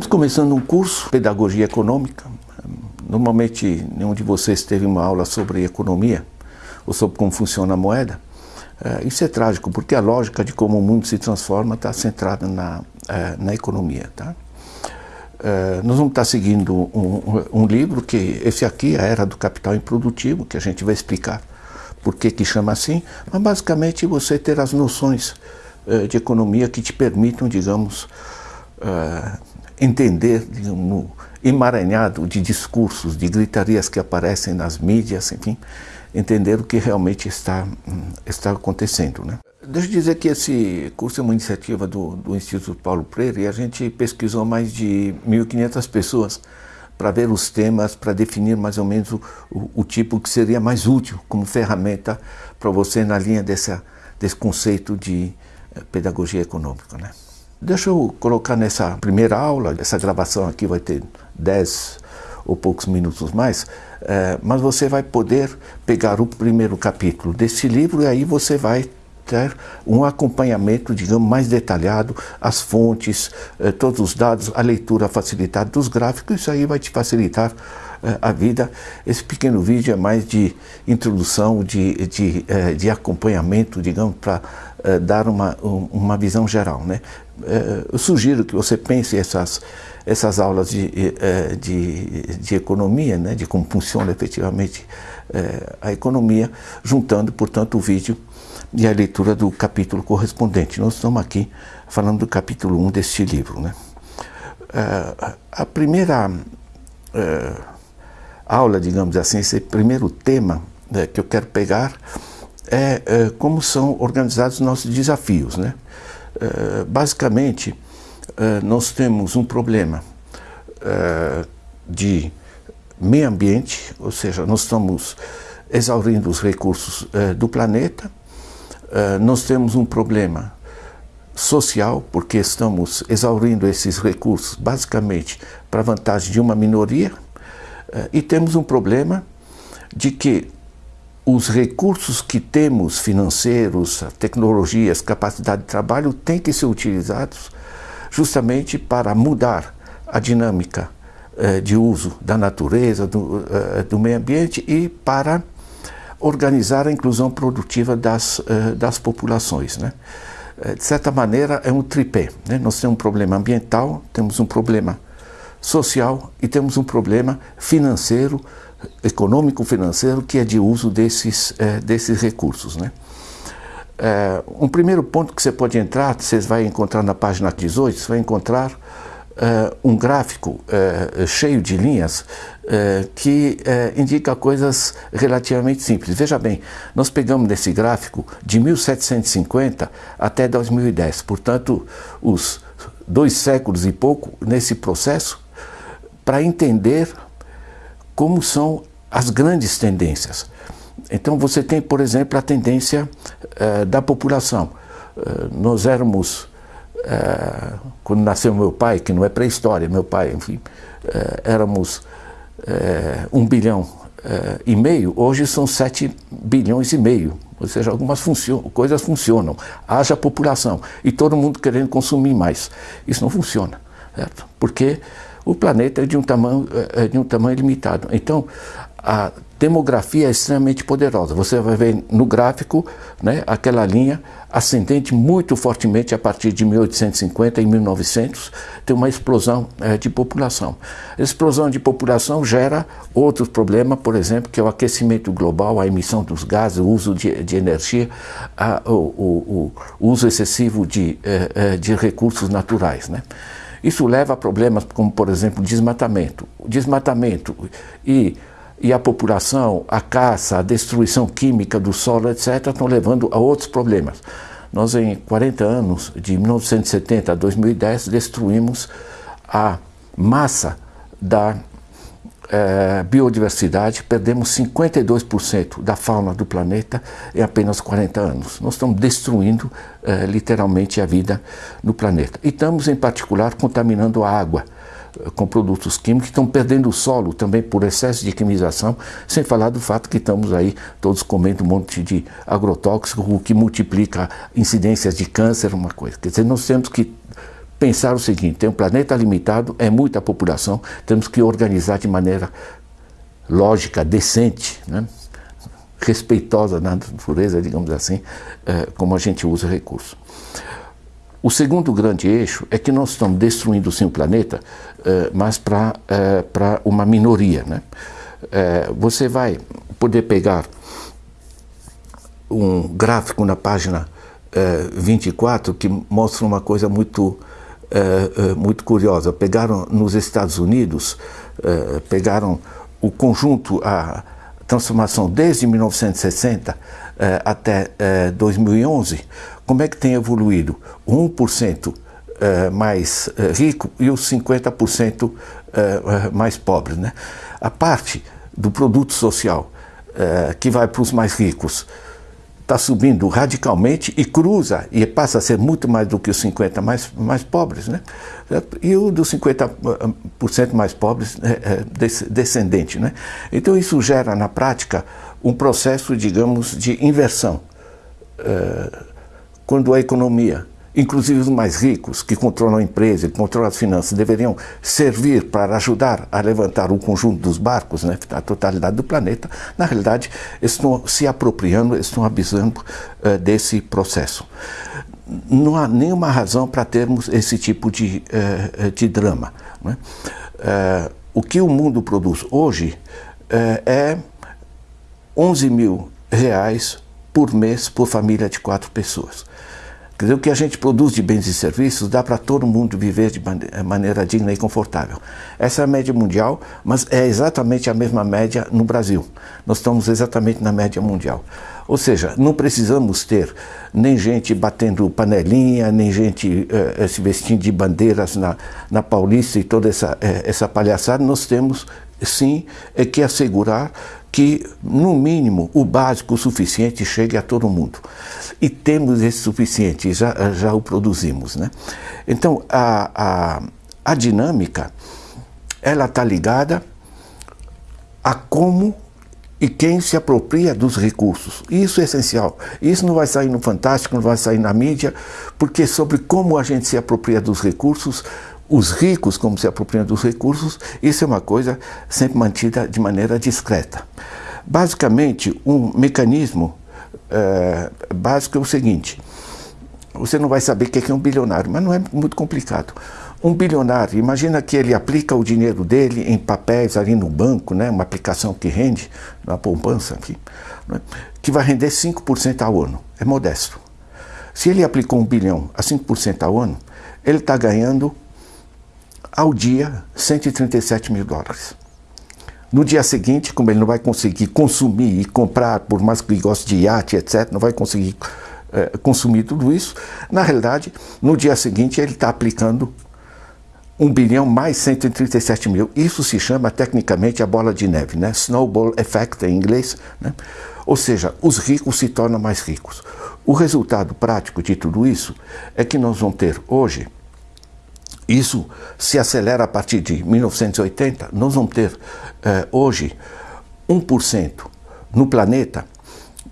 começando um curso, Pedagogia Econômica. Normalmente, nenhum de vocês teve uma aula sobre economia ou sobre como funciona a moeda. É, isso é trágico, porque a lógica de como o mundo se transforma está centrada na, é, na economia. Tá? É, nós vamos estar seguindo um, um, livro que, esse aqui, A Era do Capital Improdutivo, que a gente vai explicar por que, que chama assim, mas basicamente você ter as noções de economia que te permitam, digamos, entender no emaranhado de discursos, de gritarias que aparecem nas mídias, enfim, entender o que realmente está, está acontecendo. Né? Deixa eu dizer que esse curso é uma iniciativa do, do Instituto Paulo Freire e a gente pesquisou mais de 1.500 pessoas para ver os temas, para definir mais ou menos o, o, o, tipo que seria mais útil como ferramenta para você na linha dessa, desse conceito de eh, pedagogia econômica. Né? Deixa eu colocar nessa primeira aula, essa gravação aqui vai ter 10 ou poucos minutos mais, é, mas você vai poder pegar o primeiro capítulo desse livro e aí você vai ter um acompanhamento, digamos, mais detalhado, as fontes, eh, todos os dados, a leitura facilitada dos gráficos, isso aí vai te facilitar eh, a vida. Esse pequeno vídeo é mais de introdução, de, de, eh, de acompanhamento, digamos, para eh, dar uma, um, uma visão geral. Né? Eh, eu sugiro que você pense essas essas aulas de, eh, de, de economia, né, de como funciona efetivamente a economia, juntando, portanto, o vídeo e a leitura do capítulo correspondente. Nós estamos aqui falando do capítulo 1 deste livro. Né? Eh, a primeira aula, digamos assim, esse primeiro tema né, que eu quero pegar é, como são organizados nossos desafios. Né? basicamente, eh, nós temos um problema uh, de meio ambiente, ou seja, nós estamos exaurindo os recursos uh, do planeta, nós temos um problema social, porque estamos exaurindo esses recursos basicamente para vantagem de uma minoria, e temos um problema de que os recursos que temos financeiros, tecnologias, capacidade de trabalho têm que ser utilizados justamente para mudar a dinâmica eh, de uso da natureza, do, eh, do, meio ambiente e para organizar a inclusão produtiva das, eh, das populações. Né? de certa maneira, é um tripé. Né? Nós temos um problema ambiental, temos um problema social e temos um problema financeiro, econômico-financeiro, que é de uso desses, desses recursos. Né? Um primeiro ponto que você pode entrar, você vai encontrar na página 18, você vai encontrar é, um gráfico é, cheio de linhas é, que indica coisas relativamente simples. Veja bem, nós pegamos nesse gráfico de 1750 até 2010, portanto, os dois séculos e pouco nesse processo, para entender como são as grandes tendências. Então você tem, por exemplo, a tendência uh, da população. Uh, nós éramos, uh, quando nasceu meu pai, que não é pré-história, meu pai, enfim, éramos um bilhão e meio, hoje são sete bilhões e meio. Ou seja, algumas funcio coisas funcionam. Haja população e todo mundo querendo consumir mais. Isso não funciona, certo? Porque o planeta é de um tamanho, é de um tamanho limitado. Então, a demografia é extremamente poderosa. Você vai ver no gráfico né, aquela linha ascendente muito fortemente a partir de 1850 e 1900, tem uma explosão é, de população. A explosão de população gera outros problemas, por exemplo, que é o aquecimento global, a emissão dos gases, o uso de, de energia, a, o, o, o, uso excessivo de, é, de recursos naturais. Né? Isso leva a problemas como, por exemplo, desmatamento. O desmatamento e e a população, a caça, a destruição química do solo, etc., estão levando a outros problemas. Nós, em 40 anos, de 1970 a 2010, destruímos a massa da eh, biodiversidade, perdemos 52% da fauna do planeta em apenas 40 anos. Nós estamos destruindo eh, literalmente a vida no planeta. E estamos, em particular, contaminando a água com produtos químicos, estão perdendo o solo também por excesso de quimização, sem falar do fato que estamos aí todos comendo um monte de agrotóxico, o que multiplica incidências de câncer, uma coisa. Quer dizer, nós temos que pensar o seguinte, tem um planeta limitado, é muita população, temos que organizar de maneira lógica, decente, né? respeitosa na natureza, digamos assim, eh, como a gente usa recursos. O segundo grande eixo é que nós estamos destruindo sim o planeta, eh, mas para eh, uma minoria. Né? Você vai poder pegar um gráfico na página 24 que mostra uma coisa muito, muito curiosa. Pegaram nos Estados Unidos, pegaram o conjunto, a transformação desde 1960 eh, até eh, 2011, como é que tem evoluído? O 1% eh, mais eh, rico e os 50% eh, eh, mais pobres. Né? A parte do produto social que vai para os mais ricos está subindo radicalmente e cruza e passa a ser muito mais do que os 50 mais, mais pobres. Né? E o dos 50% mais pobres é, é descendente. Né? Então isso gera na prática um processo, digamos, de inversão. É, quando a economia inclusive os mais ricos, que controlam a empresa, que controlam as finanças, deveriam servir para ajudar a levantar o conjunto dos barcos, né, a totalidade do planeta, na realidade estão se apropriando, estão abusando uh, desse processo. Não há nenhuma razão para termos esse tipo de, uh, de drama. Né? Uh, o que o mundo produz hoje é 11 mil reais por mês por família de quatro pessoas. Quer dizer, o que a gente produz de bens e serviços dá para todo mundo viver de eh, maneira digna e confortável. Essa é a média mundial, mas é exatamente a mesma média no Brasil. Nós estamos exatamente na média mundial. Ou seja, não precisamos ter nem gente batendo panelinha, nem gente eh, se vestindo de bandeiras na, na Paulista e toda essa, eh, essa palhaçada. Nós temos, sim, é que assegurar que, no mínimo, o básico, o suficiente, chegue a todo mundo. E temos esse suficiente, já, já o produzimos. Né? Então, a, a, a dinâmica, ela está ligada a como e quem se apropria dos recursos. Isso é essencial. Isso não vai sair no Fantástico, não vai sair na mídia, porque sobre como a gente se apropria dos recursos, os ricos como se apropriam dos recursos, isso é uma coisa sempre mantida de maneira discreta. Basicamente, um mecanismo é, básico é o seguinte, você não vai saber o que é um bilionário, mas não é muito complicado. Um bilionário, imagina que ele aplica o dinheiro dele em papéis ali no banco, né, uma aplicação que rende, na poupança aqui, né, que vai render 5% ao ano. É modesto. Se ele aplicou um bilhão a 5% ao ano, ele está ganhando ao dia 137 mil dólares. No dia seguinte, como ele não vai conseguir consumir e comprar, por mais que ele goste de iate, etc., não vai conseguir é, consumir tudo isso, na realidade, no dia seguinte ele está aplicando 1 bilhão mais 137 mil. Isso se chama tecnicamente a bola de neve, né? Snowball effect em inglês. Né? Ou seja, os ricos se tornam mais ricos. O resultado prático de tudo isso é que nós vamos ter hoje isso se acelera a partir de 1980. Nós vamos ter eh, hoje 1% no planeta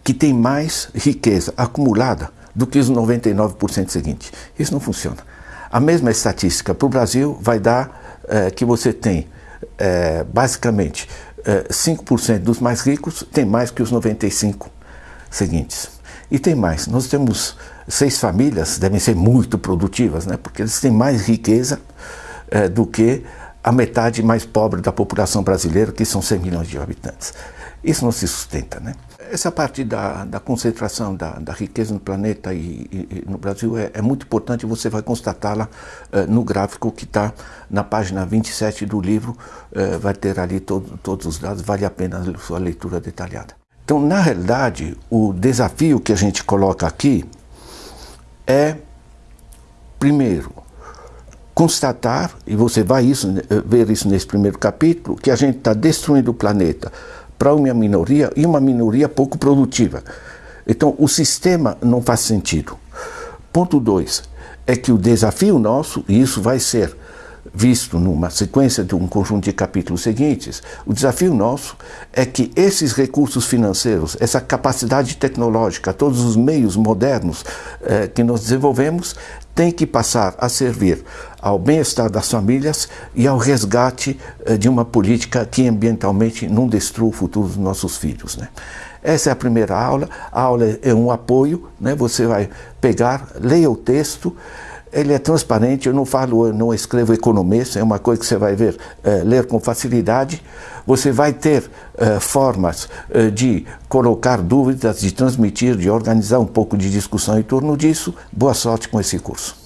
que tem mais riqueza acumulada do que os 99% seguintes. Isso não funciona. A mesma estatística para o Brasil vai dar eh, que você tem eh, basicamente 5% dos mais ricos tem mais que os 95 seguintes. E tem mais, nós temos seis famílias, devem ser muito produtivas, né? porque eles têm mais riqueza é, do que a metade mais pobre da população brasileira, que são 100 milhões de habitantes. Isso não se sustenta. Né? Essa parte da, da concentração da, da, riqueza no planeta e, e, e no Brasil é, é, muito importante, você vai constatá-la é, no gráfico que está na página 27 do livro, é, vai ter ali todo, todos os dados, vale a pena a sua leitura detalhada. Então, na realidade, o desafio que a gente coloca aqui é, primeiro, constatar, e você vai isso, ver isso nesse primeiro capítulo, que a gente está destruindo o planeta para uma minoria e uma minoria pouco produtiva. Então, o sistema não faz sentido. Ponto 2 é que o desafio nosso, e isso vai ser visto numa sequência de um conjunto de capítulos seguintes, o desafio nosso é que esses recursos financeiros, essa capacidade tecnológica, todos os meios modernos eh, que nós desenvolvemos, tem que passar a servir ao bem-estar das famílias e ao resgate eh, de uma política que ambientalmente não destrua o futuro dos nossos filhos. Né? Essa é a primeira aula. A aula é um apoio, né? você vai pegar, leia o texto, ele é transparente, eu não falo, eu não escrevo economista, é uma coisa que você vai ver, é, ler com facilidade. Você vai ter é, formas é, de colocar dúvidas, de transmitir, de organizar um pouco de discussão em torno disso. Boa sorte com esse curso.